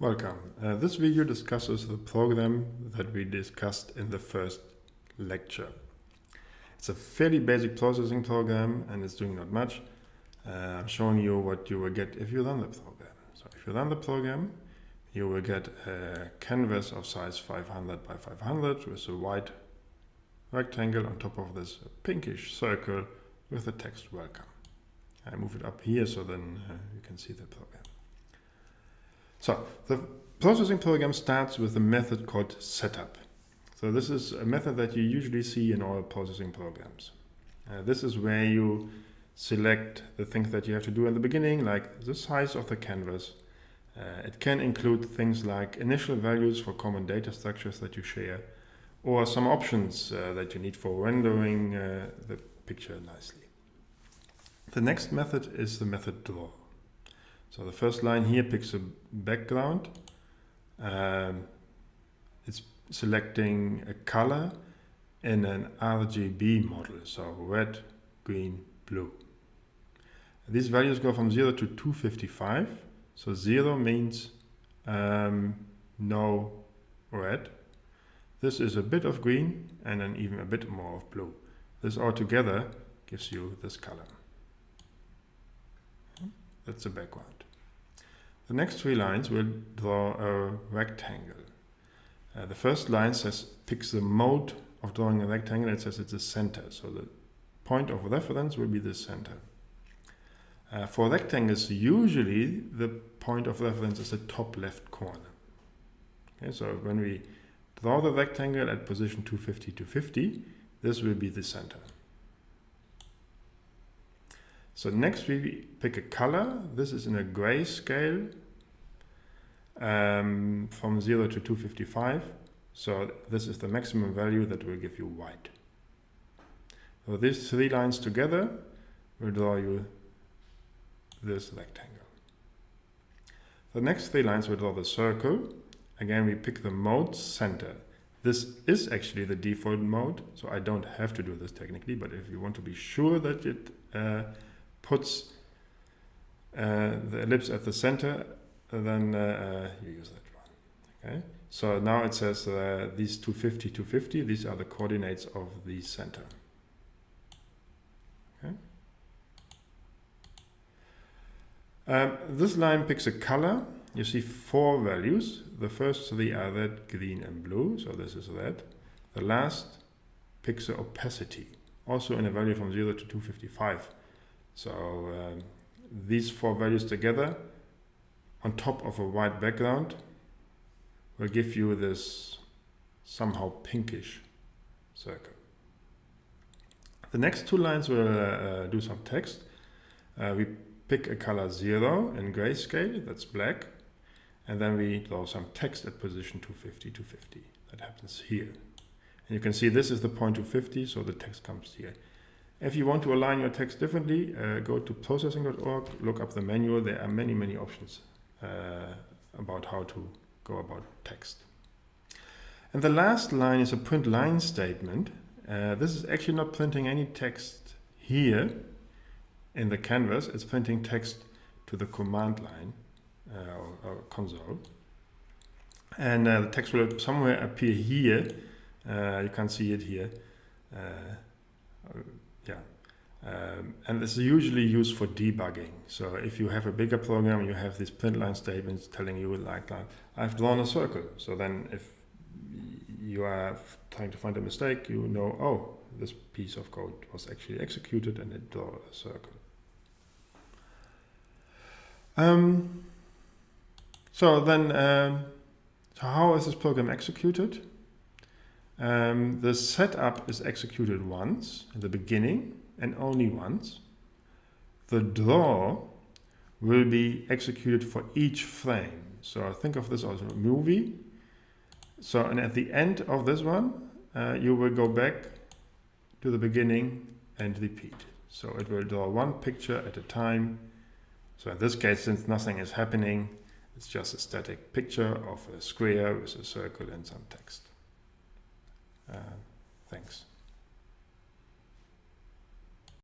Welcome. Uh, this video discusses the program that we discussed in the first lecture. It's a fairly basic processing program and it's doing not much. Uh, I'm showing you what you will get if you run the program. So if you run the program, you will get a canvas of size 500 by 500 with a white rectangle on top of this pinkish circle with the text welcome. I move it up here so then uh, you can see the program. So the processing program starts with a method called setup. So this is a method that you usually see in all processing programs. Uh, this is where you select the things that you have to do in the beginning, like the size of the canvas. Uh, it can include things like initial values for common data structures that you share, or some options uh, that you need for rendering uh, the picture nicely. The next method is the method draw. So the first line here picks a background. Um, it's selecting a color in an RGB model, so red, green, blue. These values go from 0 to 255. So 0 means um, no red. This is a bit of green and then even a bit more of blue. This all together gives you this color. That's the background. The next three lines will draw a rectangle. Uh, the first line says picks the mode of drawing a rectangle. It says it's a center. So the point of reference will be the center. Uh, for rectangles, usually the point of reference is the top left corner. Okay, so when we draw the rectangle at position 250 to 50, this will be the center. So next we pick a color. This is in a gray scale um, from 0 to 255. So this is the maximum value that will give you white. So these three lines together will draw you this rectangle. The next three lines will draw the circle. Again, we pick the mode center. This is actually the default mode, so I don't have to do this technically, but if you want to be sure that it uh, puts uh, the ellipse at the center, then uh, you use that one. Okay. So now it says uh, these 250, 250, these are the coordinates of the center. Okay. Um, this line picks a color. You see four values. The first three are red, green, and blue. So this is red. The last picks the opacity, also in a value from 0 to 255. So um, these four values together on top of a white background will give you this somehow pinkish circle. The next two lines will uh, do some text. Uh, we pick a color 0 in grayscale, that's black, and then we draw some text at position 250, 250. That happens here. And you can see this is the point 250, so the text comes here. If you want to align your text differently, uh, go to processing.org, look up the manual. There are many, many options uh, about how to go about text. And the last line is a print line statement. Uh, this is actually not printing any text here in the canvas. It's printing text to the command line uh, or, or, console. And uh, the text will somewhere appear here. Uh, you can see it here yeah. Um, and this is usually used for debugging. So if you have a bigger program, you have these print line statements telling you like, like I've drawn a circle. So then if you are trying to find a mistake, you know, oh, this piece of code was actually executed and it drew a circle. Um, so then, um, so how is this program executed? Um, the setup is executed once in the beginning and only once. The draw will be executed for each frame. So think of this as a movie. So and at the end of this one, uh, you will go back to the beginning and repeat. So it will draw one picture at a time. So in this case, since nothing is happening, it's just a static picture of a square with a circle and some text. Uh, thanks.